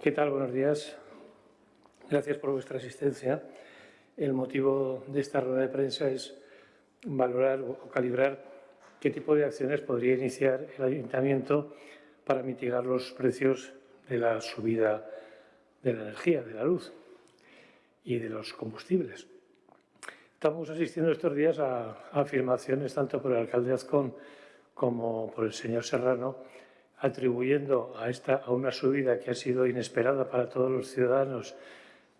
¿Qué tal? Buenos días. Gracias por vuestra asistencia. El motivo de esta rueda de prensa es valorar o calibrar qué tipo de acciones podría iniciar el Ayuntamiento para mitigar los precios de la subida de la energía, de la luz y de los combustibles. Estamos asistiendo estos días a afirmaciones tanto por el alcalde Azcón como por el señor Serrano atribuyendo a, esta, a una subida que ha sido inesperada para todos los ciudadanos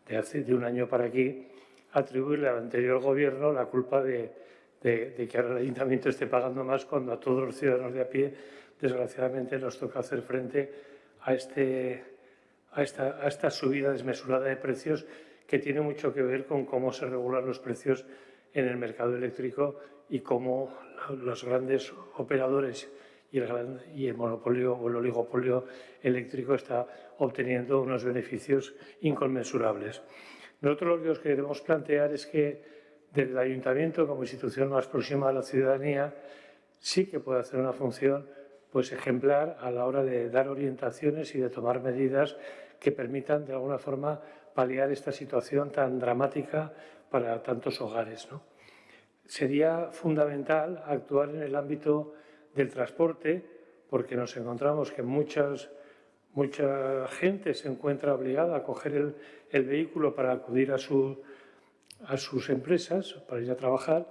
de hace de un año para aquí, atribuirle al anterior gobierno la culpa de, que ahora el ayuntamiento esté pagando más cuando a todos los ciudadanos de a pie, desgraciadamente, nos toca hacer frente a, este, a, esta, a esta subida desmesurada de precios que tiene mucho que ver con cómo se regulan los precios en el mercado eléctrico y cómo los grandes operadores y el, y el monopolio o el oligopolio eléctrico está obteniendo unos beneficios inconmensurables. Nosotros lo que os queremos plantear es que desde el Ayuntamiento, como institución más próxima a la ciudadanía, sí que puede hacer una función pues, ejemplar a la hora de dar orientaciones y de tomar medidas que permitan, de alguna forma, paliar esta situación tan dramática para tantos hogares. ¿no? Sería fundamental actuar en el ámbito del transporte, porque nos encontramos que muchas, mucha gente se encuentra obligada a coger el, vehículo para acudir a, su, a sus empresas, para ir a trabajar,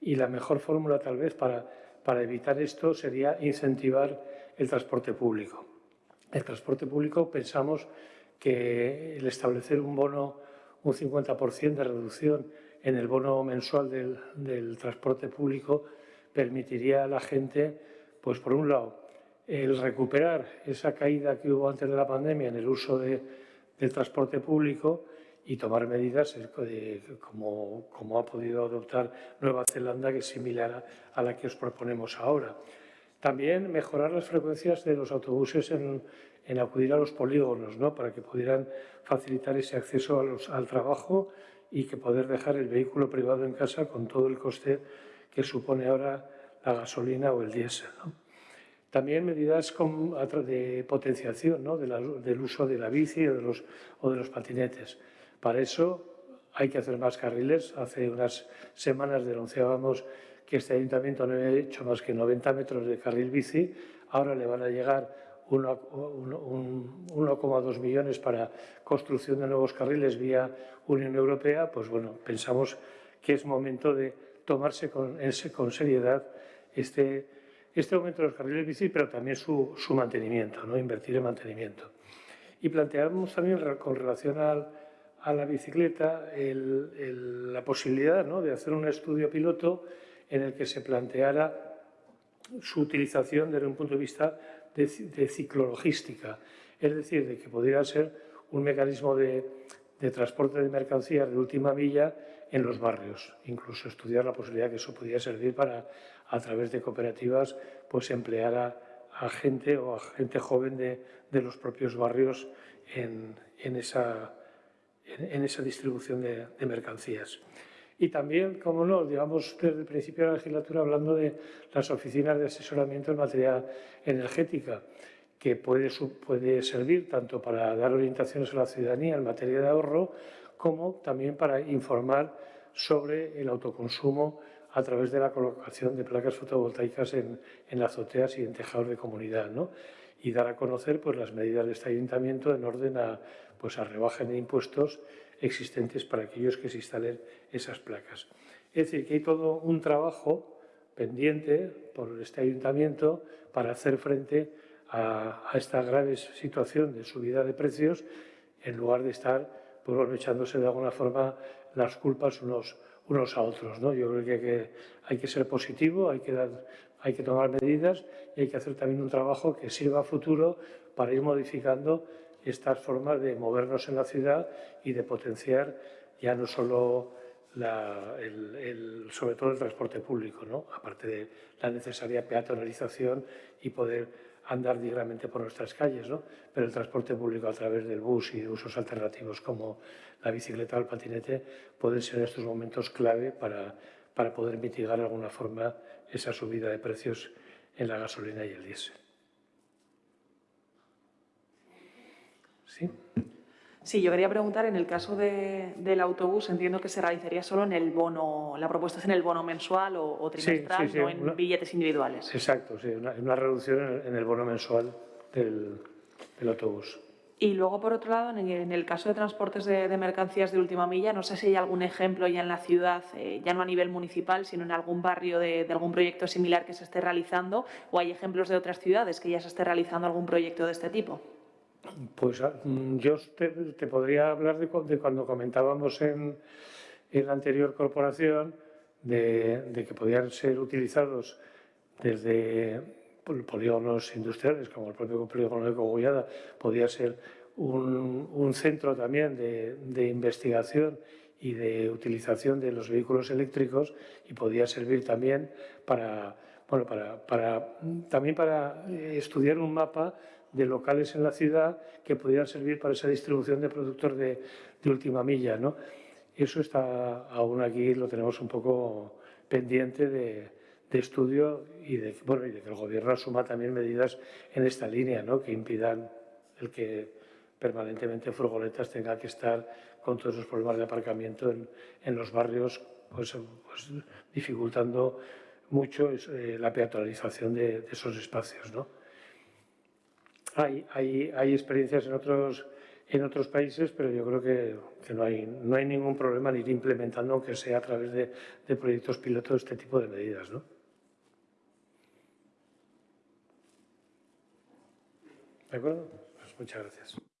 y la mejor fórmula tal vez para, para evitar esto sería incentivar el transporte público. El transporte público pensamos que el establecer un bono, un 50% de reducción en el bono mensual del, del transporte público permitiría a la gente, pues por un lado, el recuperar esa caída que hubo antes de la pandemia en el uso del transporte público y tomar medidas como, como, ha podido adoptar Nueva Zelanda, que es similar a, la que os proponemos ahora. También mejorar las frecuencias de los autobuses en, acudir a los polígonos, ¿no? para que pudieran facilitar ese acceso al trabajo y que poder dejar el vehículo privado en casa con todo el coste que supone ahora la gasolina o el diésel. También medidas de potenciación del uso de la bici o de, los, o de los patinetes. Para eso hay que hacer más carriles. Hace unas semanas denunciábamos que este ayuntamiento no había hecho más que 90 metros de carril bici. Ahora le van a llegar 1,2 millones para construcción de nuevos carriles vía Unión Europea. Pues bueno, pensamos que es momento de tomarse con, con seriedad este, este aumento de los carriles bici, pero también su, su mantenimiento, ¿no? invertir en mantenimiento. Y planteamos también con relación al, a la bicicleta el, la posibilidad ¿no? de hacer un estudio piloto en el que se planteara su utilización desde un punto de vista de, de ciclologística, es decir, de que pudiera ser un mecanismo de, de transporte de mercancías de última milla en los barrios. Incluso estudiar la posibilidad que eso pudiera servir para, a través de cooperativas, pues emplear a, gente o a gente joven de, de los propios barrios en, en, esa, en, esa, distribución de, de, mercancías. Y también, como no, digamos desde el principio de la legislatura hablando de las oficinas de asesoramiento en materia energética que puede, puede servir tanto para dar orientaciones a la ciudadanía en materia de ahorro como también para informar sobre el autoconsumo a través de la colocación de placas fotovoltaicas en, en azoteas y en tejados de comunidad, ¿no? y dar a conocer pues, las medidas de este ayuntamiento en orden a, pues, a rebaja de impuestos existentes para aquellos que se instalen esas placas. Es decir, que hay todo un trabajo pendiente por este ayuntamiento para hacer frente a, esta grave situación de subida de precios en lugar de estar pues, de alguna forma las culpas unos, unos a otros. ¿no? Yo creo que, hay que ser positivo, hay que, dar, hay que tomar medidas y hay que hacer también un trabajo que sirva a futuro para ir modificando estas formas de movernos en la ciudad y de potenciar ya no solo el, sobre todo el transporte público, ¿no? aparte de la necesaria peatonalización y poder andar dignamente por nuestras calles, ¿no? pero el transporte público a través del bus y usos alternativos como la bicicleta o el patinete pueden ser en estos momentos clave para, para poder mitigar de alguna forma esa subida de precios en la gasolina y el diésel. ¿Sí? Sí, yo quería preguntar, en el caso de- del autobús, entiendo que se realizaría solo en el bono, la propuesta es en el bono mensual o, o trimestral, sí, sí, no en una- billetes individuales. Exacto, sí, una, una reducción en el, en el bono mensual del, del autobús. Y luego, por otro lado, en el, en el caso de transportes de, de mercancías de última milla, no sé si hay algún ejemplo ya en la ciudad, eh, ya no a nivel municipal, sino en algún barrio de, de algún proyecto similar que se esté realizando, o hay ejemplos de otras ciudades que ya se esté realizando algún proyecto de este tipo. Pues ah, mm, yo te, te podría hablar de, de cuando comentábamos en, en la anterior corporación de, que podían ser utilizados desde pol- polígonos industriales, como el propio polígono de Cogollada, podía ser un, un centro también de, de investigación y de utilización de los vehículos eléctricos y podía servir también para, bueno, para, para- también para eh, estudiar un mapa de locales en la ciudad que pudieran servir para esa distribución de productos de, de última milla. ¿no? Eso está aún aquí, lo tenemos un poco pendiente de, de estudio y de, bueno, y de que el Gobierno asuma también medidas en esta línea, ¿no? que impidan el que permanentemente furgonetas tengan que estar con todos los problemas de aparcamiento en, en los barrios, pues, pues, dificultando mucho eh, la peatonalización de, esos espacios. ¿no? Hay, hay, hay experiencias en otros, en otros países, pero yo creo que, que no, hay, no hay ningún problema en ir implementando, aunque sea a través de, de proyectos pilotos, este tipo de medidas. ¿no? ¿De acuerdo? Pues muchas gracias.